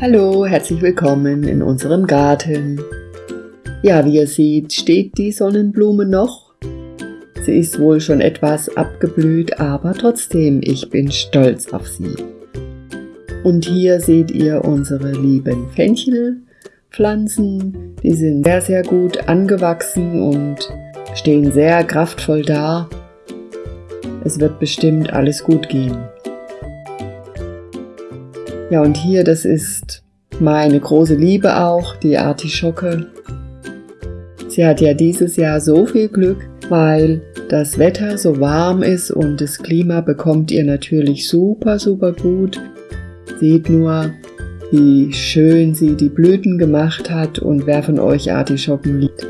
Hallo, herzlich willkommen in unserem Garten. Ja, wie ihr seht, steht die Sonnenblume noch. Sie ist wohl schon etwas abgeblüht, aber trotzdem, ich bin stolz auf sie. Und hier seht ihr unsere lieben Fenchelpflanzen. Die sind sehr, sehr gut angewachsen und stehen sehr kraftvoll da. Es wird bestimmt alles gut gehen. Ja, und hier, das ist meine große Liebe auch, die Artischocke. Sie hat ja dieses Jahr so viel Glück, weil das Wetter so warm ist und das Klima bekommt ihr natürlich super, super gut. Seht nur, wie schön sie die Blüten gemacht hat und wer von euch Artischocken liebt,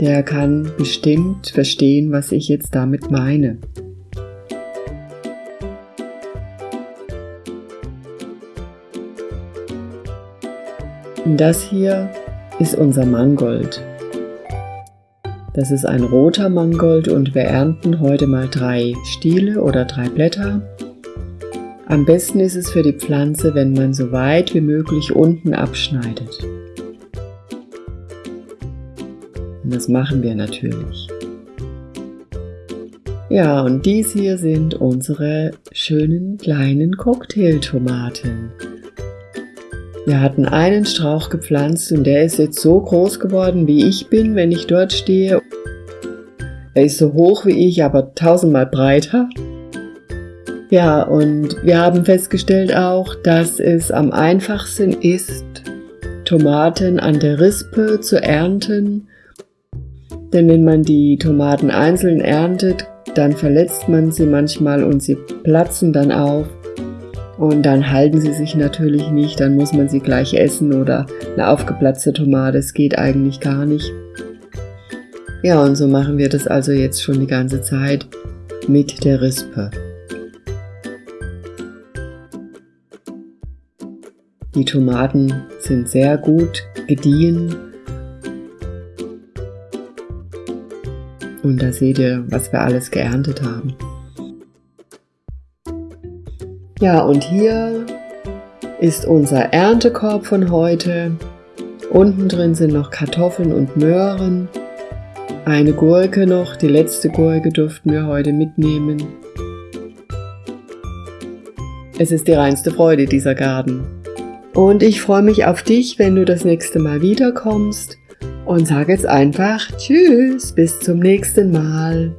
der kann bestimmt verstehen, was ich jetzt damit meine. Und das hier ist unser Mangold. Das ist ein roter Mangold und wir ernten heute mal drei Stiele oder drei Blätter. Am besten ist es für die Pflanze, wenn man so weit wie möglich unten abschneidet. Und das machen wir natürlich. Ja, und dies hier sind unsere schönen kleinen Cocktailtomaten. Wir hatten einen Strauch gepflanzt und der ist jetzt so groß geworden, wie ich bin, wenn ich dort stehe. Er ist so hoch wie ich, aber tausendmal breiter. Ja, und wir haben festgestellt auch, dass es am einfachsten ist, Tomaten an der Rispe zu ernten. Denn wenn man die Tomaten einzeln erntet, dann verletzt man sie manchmal und sie platzen dann auf. Und dann halten sie sich natürlich nicht, dann muss man sie gleich essen oder eine aufgeplatzte Tomate, das geht eigentlich gar nicht. Ja, und so machen wir das also jetzt schon die ganze Zeit mit der Rispe. Die Tomaten sind sehr gut gediehen. Und da seht ihr, was wir alles geerntet haben. Ja, und hier ist unser Erntekorb von heute. Unten drin sind noch Kartoffeln und Möhren. Eine Gurke noch, die letzte Gurke durften wir heute mitnehmen. Es ist die reinste Freude, dieser Garten. Und ich freue mich auf dich, wenn du das nächste Mal wiederkommst. Und sage jetzt einfach Tschüss, bis zum nächsten Mal.